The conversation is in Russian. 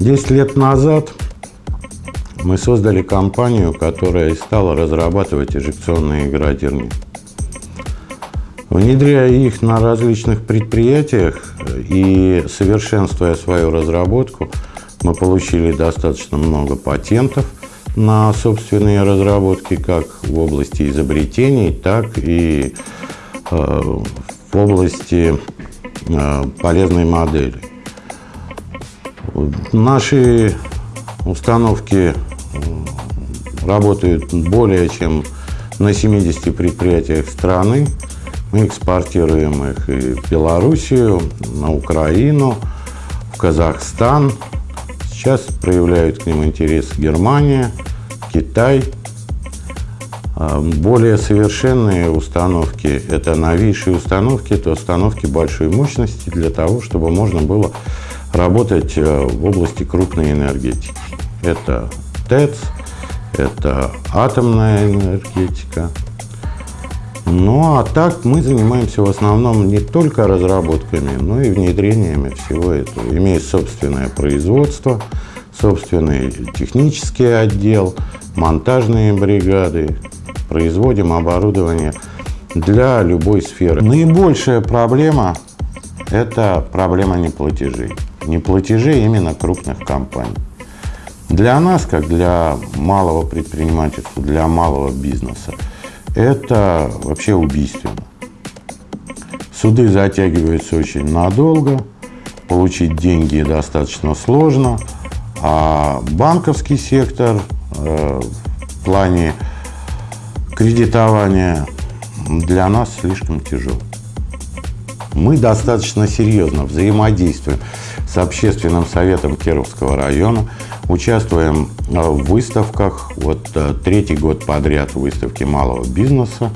Десять лет назад мы создали компанию, которая стала разрабатывать эжекционные градирни. Внедряя их на различных предприятиях и совершенствуя свою разработку, мы получили достаточно много патентов на собственные разработки, как в области изобретений, так и э, в области э, полезной модели. Наши установки работают более чем на 70 предприятиях страны. Мы экспортируем их и в Белоруссию, на Украину, в Казахстан. Сейчас проявляют к ним интерес Германия, Китай. А, более совершенные установки – это новейшие установки, это установки большой мощности для того, чтобы можно было работать э, в области крупной энергетики. Это ТЭЦ, это атомная энергетика. Ну, а так мы занимаемся в основном не только разработками, но и внедрениями всего этого. Имея собственное производство, собственный технический отдел, монтажные бригады, производим оборудование для любой сферы. Наибольшая проблема – это проблема неплатежей. Неплатежей именно крупных компаний. Для нас, как для малого предпринимательства, для малого бизнеса, это вообще убийственно. Суды затягиваются очень надолго, получить деньги достаточно сложно, а банковский сектор э, в плане кредитования для нас слишком тяжел. Мы достаточно серьезно взаимодействуем с общественным советом Кировского района, участвуем э, в выставках, вот э, третий год подряд в выставке малого бизнеса.